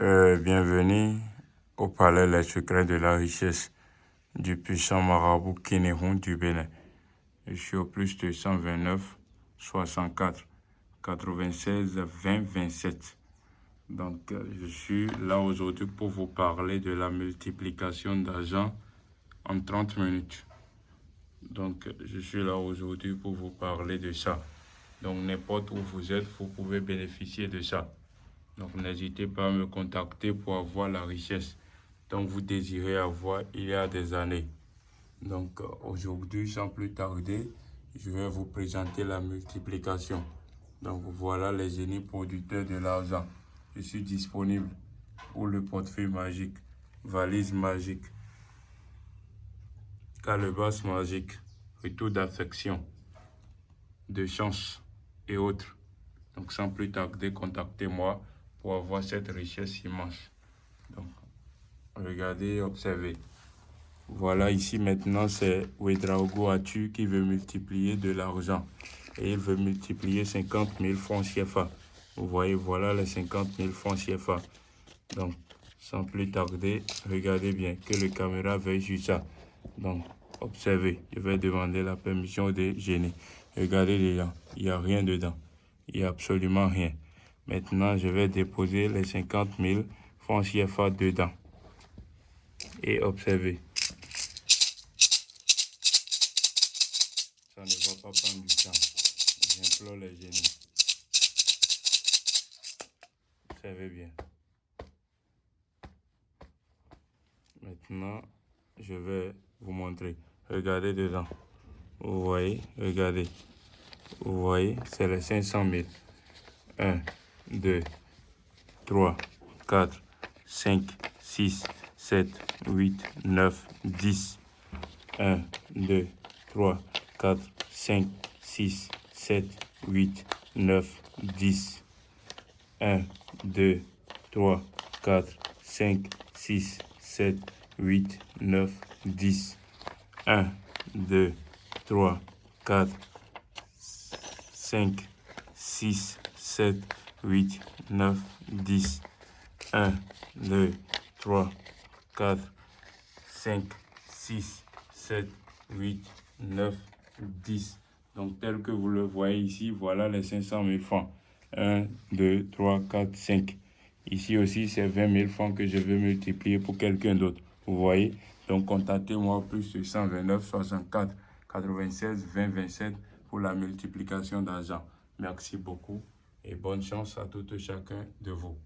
Euh, bienvenue au palais Les secrets de la richesse du puissant marabout Kénéron du Bénin. Je suis au plus de 129 64 96 20 27. Donc, euh, je suis là aujourd'hui pour vous parler de la multiplication d'argent en 30 minutes. Donc, je suis là aujourd'hui pour vous parler de ça. Donc, n'importe où vous êtes, vous pouvez bénéficier de ça. Donc, n'hésitez pas à me contacter pour avoir la richesse dont vous désirez avoir il y a des années. Donc, euh, aujourd'hui, sans plus tarder, je vais vous présenter la multiplication. Donc, voilà les génies producteurs de l'argent. Je suis disponible pour le portefeuille magique, valise magique, calebasse magique, retour d'affection, de chance et autres. Donc, sans plus tarder, contactez-moi pour avoir cette richesse immense. Donc, regardez, observez. Voilà, ici maintenant, c'est Wedraogo Atu qui veut multiplier de l'argent. Et il veut multiplier 50 000 francs CFA. Vous voyez, voilà les 50 000 francs CFA. Donc, sans plus tarder, regardez bien que le caméra veille sur ça. Donc, observez. Je vais demander la permission des génies. Regardez dedans. Il n'y a rien dedans. Il n'y a absolument rien. Maintenant, je vais déposer les 50 000 francs CFA dedans. Et observez. Ça ne va pas prendre du temps. J'implore les génies. Observez bien. Maintenant, je vais vous montrer. Regardez dedans. Vous voyez, regardez. Vous voyez, c'est les 500 000. 1, 2, 3, 4, 5, 6, 7, 8, 9, 10. 1, 2, 3, 4, 5, 6, 7, 8, 9, 10. 1, 2, 3, 4, 5, 6, 7, 8, 9, 10. 1, 2, 3, 4, 5, 6, 7, 8, 9, 10. 1, 2, 3, 4, 5, 6, 7, 8, 9, 10. Donc, tel que vous le voyez ici, voilà les 500 000 francs. 1, 2, 3, 4, 5. Ici aussi, c'est 20 000 francs que je vais multiplier pour quelqu'un d'autre. Vous voyez? Donc, contactez-moi plus de 129, 64, 96, 20, 27 pour la multiplication d'argent. Merci beaucoup et bonne chance à tout chacun de vous.